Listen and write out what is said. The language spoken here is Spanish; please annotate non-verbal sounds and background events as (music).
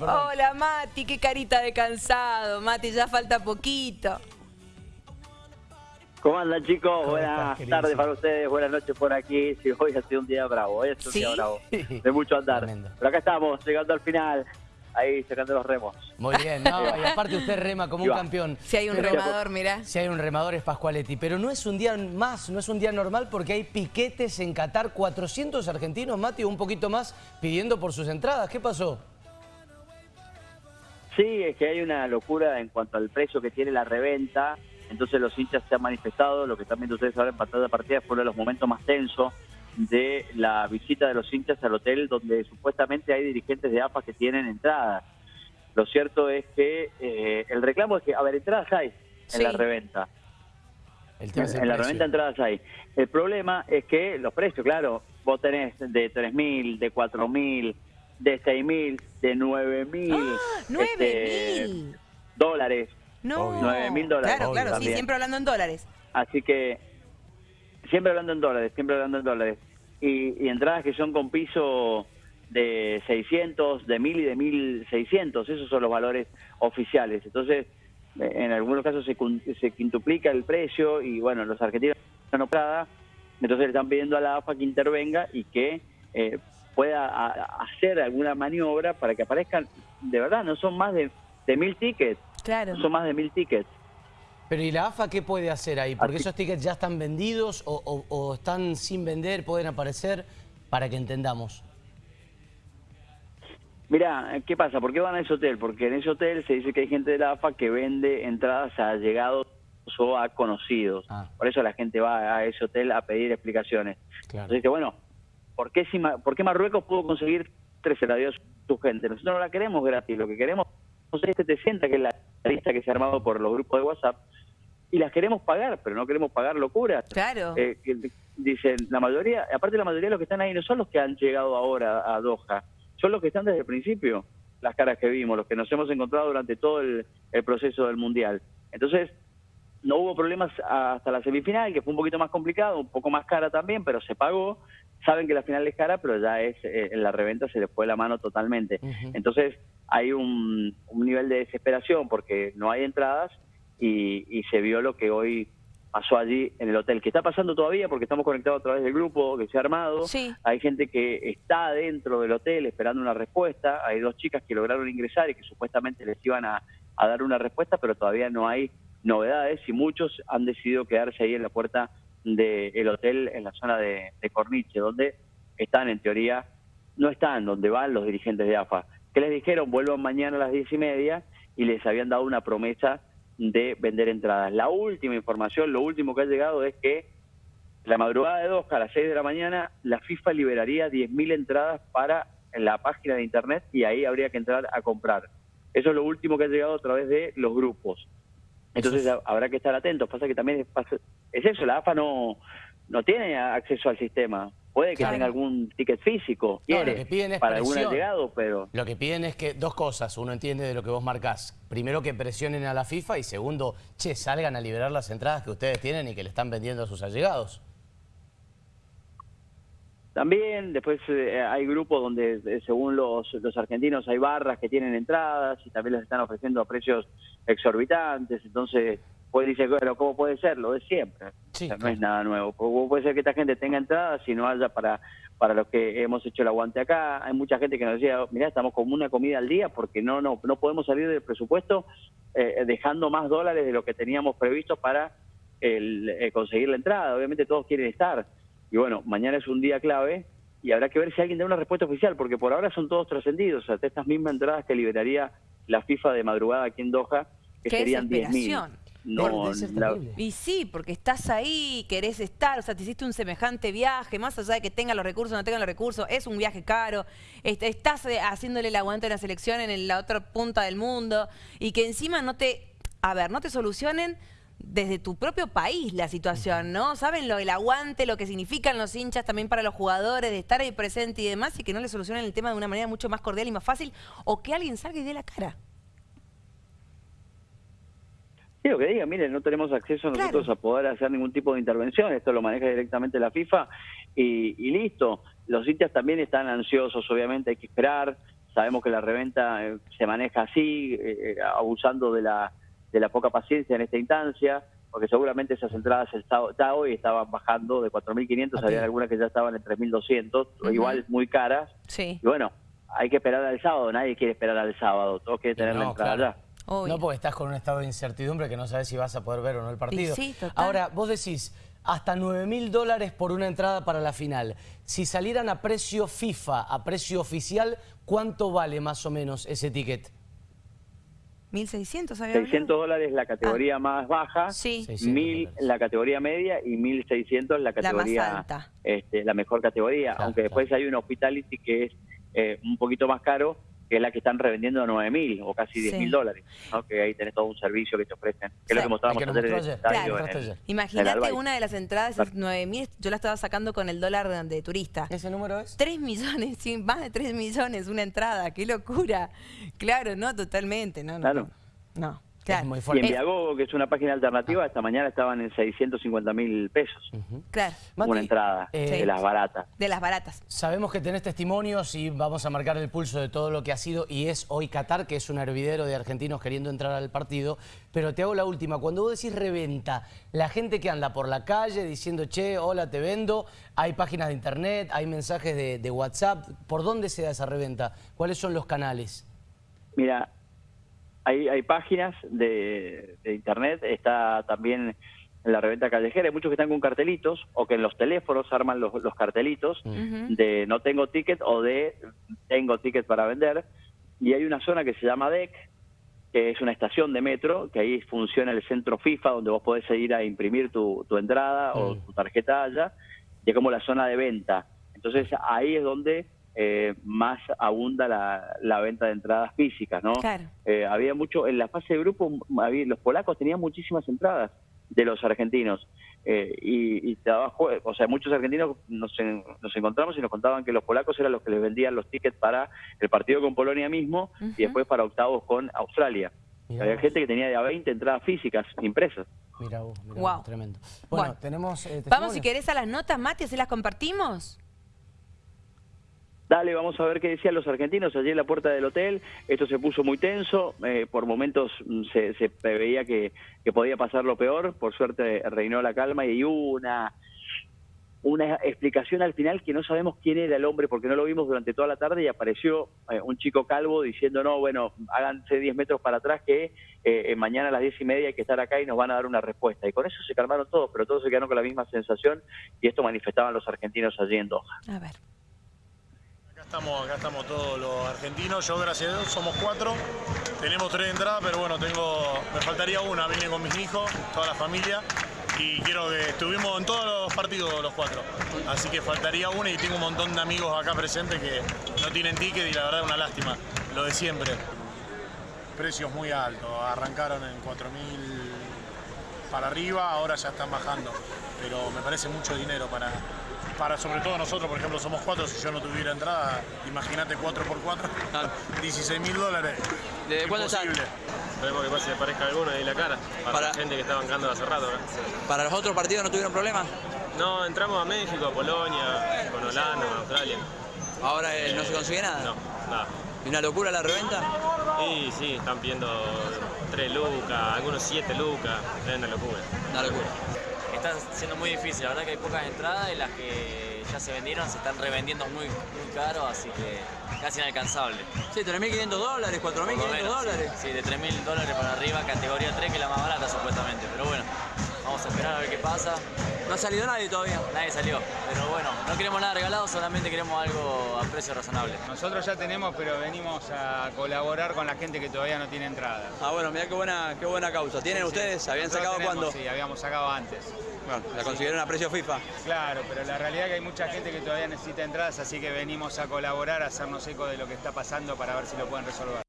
Hola Mati, qué carita de cansado. Mati, ya falta poquito. ¿Cómo andan chicos? Buenas estás, tardes para ustedes, buenas noches por aquí. Sí, hoy ha sido un día bravo, hoy es un ¿Sí? día bravo. De mucho andar. Tremendo. Pero acá estamos, llegando al final, ahí sacando los remos. Muy bien, no, y (laughs) aparte usted rema como un campeón. Si hay un Pero- remador, mirá. Si hay un remador es Pascualetti, pero no es un día más, no es un día normal porque hay piquetes en Qatar, 400 argentinos, Mati, o un poquito más, pidiendo por sus entradas. ¿Qué pasó? Sí, es que hay una locura en cuanto al precio que tiene la reventa. Entonces los hinchas se han manifestado. Lo que están viendo ustedes ahora en pantalla de partida fue uno de los momentos más tensos de la visita de los hinchas al hotel donde supuestamente hay dirigentes de AFA que tienen entradas. Lo cierto es que eh, el reclamo es que, a ver, entradas hay en Sí. la reventa. El tema es el en la reventa entradas hay. El problema es que los precios, claro, vos tenés de 3.000, de 4.000, de 6.000, de 9.000 ¡Ah! ¡Nueve este, mil! dólares. No. Obvio. 9.000 dólares. Claro, claro, sí, siempre hablando en dólares. Así que siempre hablando en dólares, siempre hablando en dólares. Y, y entradas que son con piso de 600, de 1000 y de 1600, esos son los valores oficiales. Entonces, en algunos casos se, se quintuplica el precio y bueno, los argentinos no operada, entonces le están pidiendo a la AFA que intervenga y que eh, pueda a- hacer alguna maniobra para que aparezcan, de verdad, no son más de, de mil tickets, Claro. no son más de mil tickets. Pero ¿y la AFA qué puede hacer ahí? Porque Así- esos tickets ya están vendidos o, o- o están sin vender, pueden aparecer, para que entendamos. Mira, ¿qué pasa? ¿Por qué van a ese hotel? Porque en ese hotel se dice que hay gente de la AFA que vende entradas a llegados o a conocidos. Ah. Por eso la gente va a ese hotel a pedir explicaciones. Claro. Entonces dice, bueno, ¿por qué, si ¿por qué Marruecos pudo conseguir 13 radios su gente? Nosotros no la queremos gratis, lo que queremos es 700, que es la lista que se ha armado por los grupos de WhatsApp, y las queremos pagar, pero no queremos pagar locuras. Claro. Eh, dicen, la mayoría, aparte la mayoría de los que están ahí no son los que han llegado ahora a Doha, son los que están desde el principio, las caras que vimos, los que nos hemos encontrado durante todo el, el proceso del Mundial. Entonces, no hubo problemas hasta la semifinal, que fue un poquito más complicado, un poco más cara también, pero se pagó. Saben que la final es cara, pero ya es eh, en la reventa se les fue la mano totalmente. Entonces, hay un, un nivel de desesperación porque no hay entradas y, y se vio lo que hoy pasó allí en el hotel, que está pasando todavía porque estamos conectados a través del grupo que se ha armado. Sí. Hay gente que está dentro del hotel esperando una respuesta. Hay dos chicas que lograron ingresar y que supuestamente les iban a, a dar una respuesta, pero todavía no hay novedades y muchos han decidido quedarse ahí en la puerta del hotel en la zona de, de Corniche, donde están en teoría, no están donde van los dirigentes de AFA. que les dijeron? Vuelvan mañana a las diez y media y les habían dado una promesa de vender entradas. La última información, lo último que ha llegado es que la madrugada de Doha, a las 6 de la mañana, la FIFA liberaría 10.000 entradas para la página de internet y ahí habría que entrar a comprar. Eso es lo último que ha llegado a través de los grupos. Entonces ha- habrá que estar atentos. Pasa que también es, es eso, la AFA no, no tiene acceso al sistema. Puede que Claro. tenga algún ticket físico, No, lo que piden es para algún allegado, pero... Lo que piden es que dos cosas. Uno entiende de lo que vos marcás. Primero, que presionen a la FIFA y segundo, che, salgan a liberar las entradas que ustedes tienen y que le están vendiendo a sus allegados. También después eh, hay grupos donde eh, según los, los argentinos hay barras que tienen entradas y también les están ofreciendo a precios exorbitantes, entonces pues dice, bueno, ¿cómo puede ser? Lo de siempre. Sí, O sea, no claro. es nada nuevo. ¿Cómo puede ser que esta gente tenga entradas y no haya para, para los que hemos hecho el aguante acá? Hay mucha gente que nos decía, mira, estamos como una comida al día porque no, no, no podemos salir del presupuesto eh, dejando más dólares de lo que teníamos previsto para el, eh, conseguir la entrada. Obviamente todos quieren estar. Y bueno, mañana es un día clave y habrá que ver si alguien da una respuesta oficial, porque por ahora son todos trascendidos. O sea, estas mismas entradas que liberaría la FIFA de madrugada aquí en Doha, que Qué serían 10.000. desesperación. No, la-. Y sí, porque estás ahí, querés estar, o sea, te hiciste un semejante viaje, más allá de que tengan los recursos o no tengan los recursos, es un viaje caro, est- estás eh, haciéndole el aguante a la selección en la otra punta del mundo y que encima no te, a ver, no te solucionen desde tu propio país la situación, ¿no? Saben lo el aguante, lo que significan los hinchas también para los jugadores, de estar ahí presente y demás, y que no le solucionen el tema de una manera mucho más cordial y más fácil, o que alguien salga y dé la cara. Sí, lo que diga, miren, no tenemos acceso Claro. nosotros a poder hacer ningún tipo de intervención, esto lo maneja directamente la FIFA y, y listo. Los hinchas también están ansiosos, obviamente hay que esperar, sabemos que la reventa eh, se maneja así, eh, abusando de la, de la poca paciencia en esta instancia, porque seguramente esas entradas el sábado- ya hoy estaban bajando de 4.500, A había algunas que ya estaban en 3.200, Ujú. igual muy caras, Sí, y bueno, hay que esperar al sábado, nadie quiere esperar al sábado, todos quieren tener la No, entrada claro. ya. obvio. No porque estás con un estado de incertidumbre que no sabes si vas a poder ver o no el partido. sí, total. Ahora, vos decís, hasta 9 mil dólares por una entrada para la final. Si salieran a precio FIFA, a precio oficial, ¿cuánto vale más o menos ese ticket? 1.600 había hablado? 600 dólares la categoría más baja, Ah. Sí, 600 1000 dólares. la categoría media y 1600 la más categoría alta. este, la mejor categoría, Claro, aunque después hay una hospitality que es eh, un poquito más caro, que es la que están revendiendo a 9000 o casi Sí. 10000 dólares, ¿no? que ahí tenés todo un servicio que te ofrecen, que es Sí. lo que mostrábamos ayer en el estadio, Claro. Imagínate una de las entradas, esas 9.000, yo la estaba sacando con el dólar de, de turista. ¿Ese número es? 3 millones, sí, más de 3 millones una entrada, qué locura. Claro, no, totalmente, no, no. Claro. No, no, claro. muy Y en Viagogo, que es una página alternativa, esta mañana estaban en 650 mil pesos, Claro, Mati, una entrada eh, de las baratas. de las baratas. Sabemos que tenés testimonios y vamos a marcar el pulso de todo lo que ha sido y es hoy Qatar, que es un hervidero de argentinos queriendo entrar al partido. Pero te hago la última. Cuando vos decís reventa, la gente que anda por la calle diciendo, che, hola, te vendo, hay páginas de internet, hay mensajes de, de WhatsApp. ¿Por dónde se da esa reventa? ¿Cuáles son los canales? Mira, hay, hay páginas de, de internet, está también en la reventa callejera, hay muchos que están con cartelitos o que en los teléfonos arman los, los cartelitos de no tengo ticket o de tengo ticket para vender. Y hay una zona que se llama DEC, que es una estación de metro, que ahí funciona el centro FIFA, donde vos podés ir a imprimir tu, tu entrada o Mm. tu tarjeta allá, y es como la zona de venta. Entonces ahí es donde eh, más abunda la, la venta de entradas físicas, ¿no? Claro. Eh, había mucho, en la fase de grupo, había- los polacos tenían muchísimas entradas de los argentinos. Eh, y, y jue- o sea, muchos argentinos nos, en- nos encontramos y nos contaban que los polacos eran los que les vendían los tickets para el partido con Polonia mismo y después para octavos con Australia. Mirá Había vos. gente que tenía de a 20 entradas físicas impresas. Mira vos, mirá vos, tremendo. Bueno, Bueno. tenemos eh, Vamos, si querés, a las notas, Mati, así las compartimos. Dale, vamos a ver qué decían los argentinos allí en la puerta del hotel. Esto se puso muy tenso. eh, por momentos mm, se, se preveía que, que podía pasar lo peor. Por suerte reinó la calma y una, una explicación al final que no sabemos quién era el hombre porque no lo vimos durante toda la tarde y apareció eh, un chico calvo diciendo, no, bueno, háganse 10 metros para atrás que eh, mañana a las 10 y media hay que estar acá y nos van a dar una respuesta. Y con eso se calmaron todos, pero todos se quedaron con la misma sensación y esto manifestaban los argentinos allí en Doha. A ver. Estamos, acá estamos todos los argentinos, yo gracias a Dios somos cuatro, tenemos tres entradas, pero bueno, tengo, me faltaría una, vine con mis hijos, toda la familia, y quiero que estuvimos en todos los partidos los cuatro, así que faltaría una y tengo un montón de amigos acá presentes que no tienen ticket y la verdad es una lástima, lo de siempre. Precios muy altos, arrancaron en 4.000 para arriba, ahora ya están bajando, pero me parece mucho dinero para, para sobre todo nosotros, por ejemplo, somos cuatro, si yo no tuviera entrada, imagínate 4 por 4 16 (laughs) mil dólares. ¿De cuánto están? Imposible. Esperemos que pase parezca alguno ahí la cara. Para, Para- la gente que está bancando hace rato. ¿no? ¿Para los otros partidos no tuvieron problemas? No, entramos a México, a Polonia, con Holanda, con Australia. Ahora eh, no se consigue nada. No, nada. ¿Y una locura la reventa? Y sí, están pidiendo 3 lucas, algunos 7 lucas. Es una locura. Una locura. Está siendo muy difícil, la verdad que hay pocas entradas y las que ya se vendieron se están revendiendo muy, muy caro, así que casi inalcanzable. Sí, 3.500 dólares, 4.500 Por lo menos, dólares. Sí, sí, de 3.000 dólares para arriba, categoría 3, que es la más barata supuestamente. Pero bueno, vamos a esperar a ver qué pasa. No ha salido nadie todavía. Nadie salió, pero bueno, no queremos nada regalado, solamente queremos algo a precio razonable. Nosotros ya tenemos, pero venimos a colaborar con la gente que todavía no tiene entrada. Ah, bueno, mirá qué buena, qué buena causa. ¿Tienen Sí, ustedes? ¿Habían Nosotros sacado tenemos, cuándo? Sí, habíamos sacado antes. Bueno, la consiguieron a precio FIFA. Claro, pero la realidad es que hay mucha gente que todavía necesita entradas, así que venimos a colaborar, a hacernos eco de lo que está pasando para ver si lo pueden resolver.